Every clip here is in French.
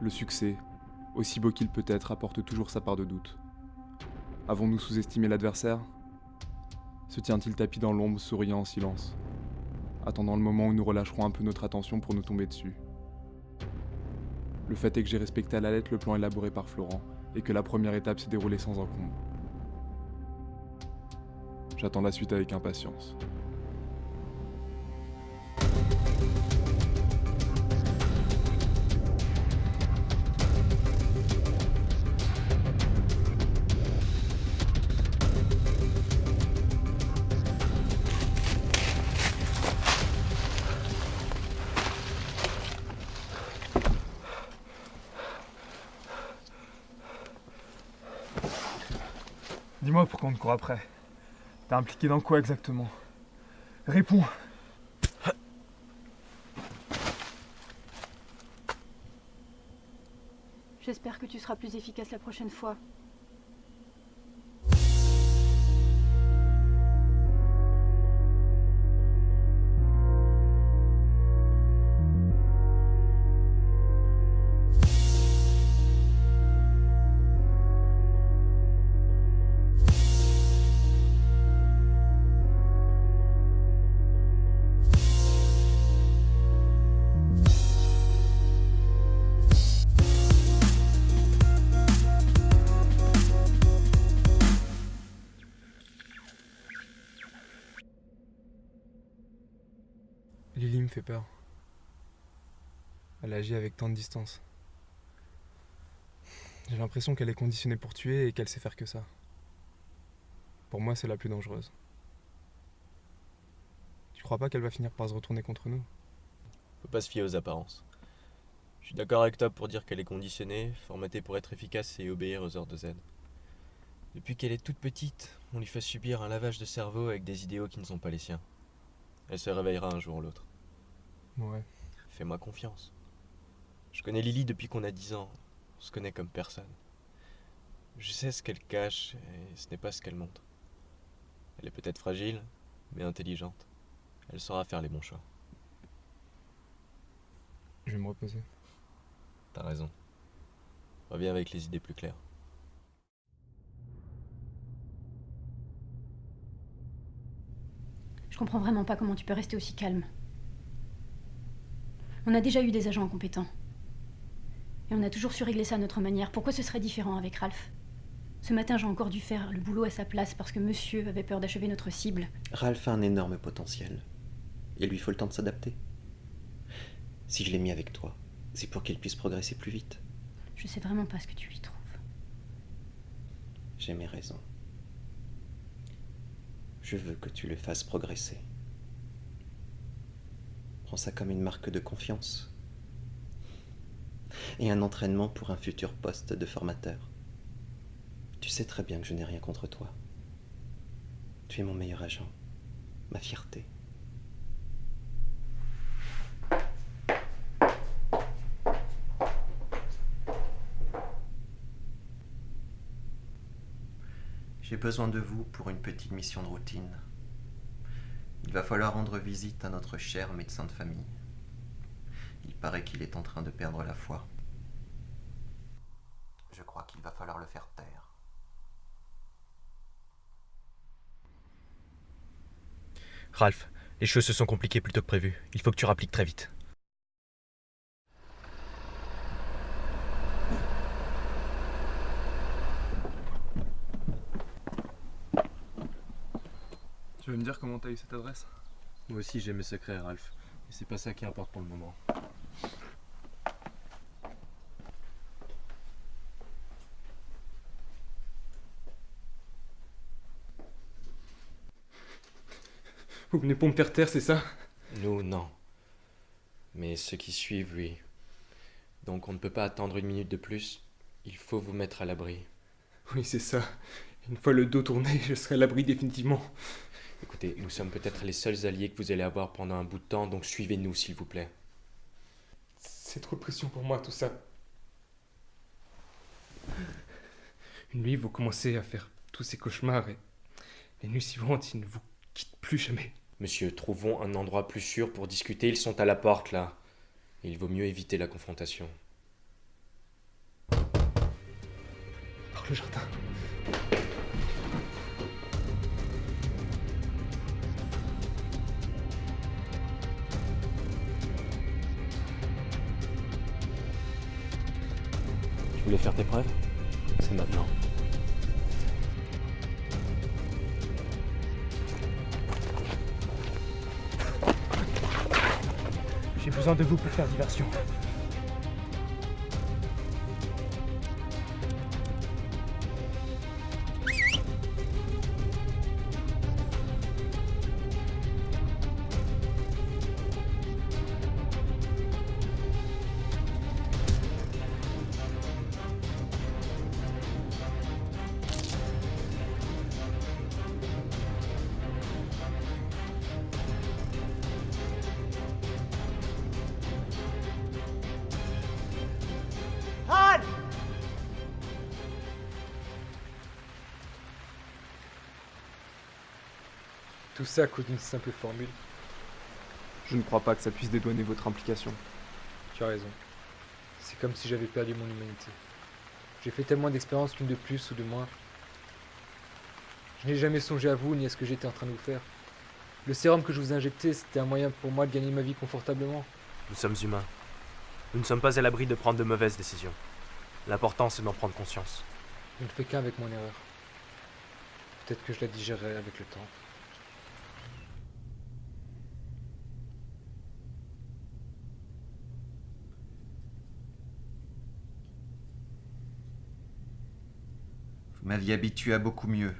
Le succès, aussi beau qu'il peut être, apporte toujours sa part de doute. Avons-nous sous-estimé l'adversaire? Se tient-il tapis dans l'ombre, souriant en silence, attendant le moment où nous relâcherons un peu notre attention pour nous tomber dessus Le fait est que j'ai respecté à la lettre le plan élaboré par Florent et que la première étape s'est déroulée sans encombre. J'attends la suite avec impatience. Dis-moi pourquoi on te court après. T'es impliqué dans quoi exactement? Réponds J'espère que tu seras plus efficace la prochaine fois. Me fait peur. Elle agit avec tant de distance. J'ai l'impression qu'elle est conditionnée pour tuer et qu'elle sait faire que ça. Pour moi, c'est la plus dangereuse. Tu crois pas qu'elle va finir par se retourner contre nous? Faut pas se fier aux apparences. Je suis d'accord avec toi pour dire qu'elle est conditionnée, formatée pour être efficace et obéir aux ordres de Z. Depuis qu'elle est toute petite, on lui fait subir un lavage de cerveau avec des idéaux qui ne sont pas les siens. Elle se réveillera un jour ou l'autre. Ouais. Fais-moi confiance. Je connais Lily depuis qu'on a 10 ans. On se connaît comme personne. Je sais ce qu'elle cache et ce n'est pas ce qu'elle montre. Elle est peut-être fragile, mais intelligente. Elle saura faire les bons choix. Je vais me reposer. T'as raison. Reviens avec les idées plus claires. Je comprends vraiment pas comment tu peux rester aussi calme. On a déjà eu des agents incompétents. Et on a toujours su régler ça à notre manière. Pourquoi ce serait différent avec Ralph? Ce matin, j'ai encore dû faire le boulot à sa place parce que monsieur avait peur d'achever notre cible. Ralph a un énorme potentiel. Il lui faut le temps de s'adapter. Si je l'ai mis avec toi, c'est pour qu'il puisse progresser plus vite. Je sais vraiment pas ce que tu lui trouves. J'ai mes raisons. Je veux que tu le fasses progresser. Prends ça comme une marque de confiance. Et un entraînement pour un futur poste de formateur. Tu sais très bien que je n'ai rien contre toi. Tu es mon meilleur agent, ma fierté. J'ai besoin de vous pour une petite mission de routine. Il va falloir rendre visite à notre cher médecin de famille. Il paraît qu'il est en train de perdre la foi. Je crois qu'il va falloir le faire taire. Ralph, les choses se sont compliquées plutôt que prévu. Il faut que tu rappliques très vite. Tu veux me dire comment t'as eu cette adresse? Moi aussi j'ai mes secrets, Ralph. Et c'est pas ça qui importe pour le moment. Vous venez pour me faire taire, c'est ça? Nous, non. Mais ceux qui suivent, oui. Donc on ne peut pas attendre une minute de plus. Il faut vous mettre à l'abri. Oui, c'est ça. Une fois le dos tourné, je serai à l'abri définitivement. Écoutez, nous sommes peut-être les seuls alliés que vous allez avoir pendant un bout de temps, donc suivez-nous, s'il vous plaît. C'est trop pression pour moi, tout ça. Une nuit, vous commencez à faire tous ces cauchemars et les nuits suivantes, ils ne vous quittent plus jamais. Monsieur, trouvons un endroit plus sûr pour discuter. Ils sont à la porte, là. Il vaut mieux éviter la confrontation. Par le jardin. Voulais faire tes preuves C'est maintenant. J'ai besoin de vous pour faire diversion. Tout ça à cause d'une simple formule. Je ne crois pas que ça puisse dédouaner votre implication. Tu as raison. C'est comme si j'avais perdu mon humanité. J'ai fait tellement d'expériences qu'une de plus ou de moins. Je n'ai jamais songé à vous ni à ce que j'étais en train de vous faire. Le sérum que je vous ai injecté, c'était un moyen pour moi de gagner ma vie confortablement. Nous sommes humains. Nous ne sommes pas à l'abri de prendre de mauvaises décisions. L'important, c'est d'en prendre conscience. Je ne fais qu'un avec mon erreur. Peut-être que je la digérerai avec le temps. M'aviez habitué à beaucoup mieux.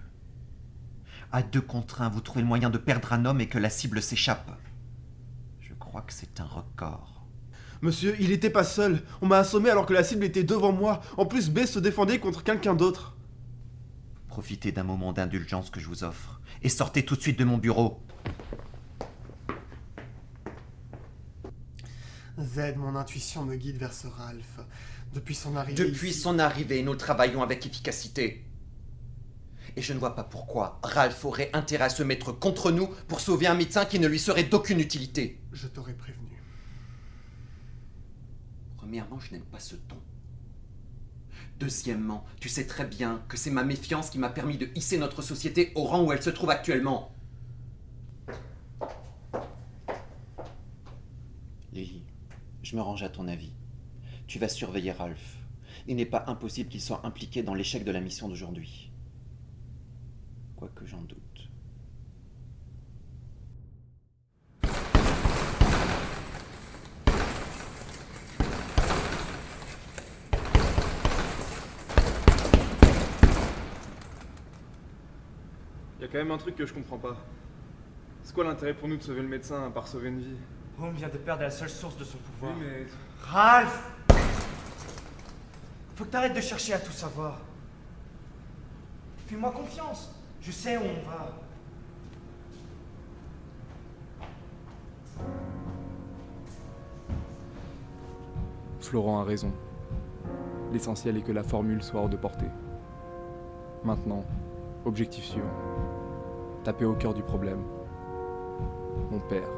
À deux contre un, vous trouvez le moyen de perdre un homme et que la cible s'échappe. Je crois que c'est un record. Monsieur, il était pas seul. On m'a assommé alors que la cible était devant moi. En plus, B se défendait contre quelqu'un d'autre. Profitez d'un moment d'indulgence que je vous offre et sortez tout de suite de mon bureau. Z, mon intuition me guide vers ce Ralph. Depuis son arrivée. Depuis ici- son arrivée, nous travaillons avec efficacité. Et je ne vois pas pourquoi Ralph aurait intérêt à se mettre contre nous pour sauver un médecin qui ne lui serait d'aucune utilité. Je t'aurais prévenu. Premièrement, je n'aime pas ce ton. Deuxièmement, tu sais très bien que c'est ma méfiance qui m'a permis de hisser notre société au rang où elle se trouve actuellement. Lily, je me range à ton avis. Tu vas surveiller Ralph. Il n'est pas impossible qu'il soit impliqué dans l'échec de la mission d'aujourd'hui. Quoique j'en doute. Y a quand même un truc que je comprends pas. C'est quoi l'intérêt pour nous de sauver le médecin à part sauver une vie? On vient de perdre la seule source de son pouvoir. Oui, mais. Ralph Faut que t'arrêtes de chercher à tout savoir. Fais-moi confiance. Je sais où on va. Florent a raison. L'essentiel est que la formule soit hors de portée. Maintenant, objectif suivant. Taper au cœur du problème. Mon père.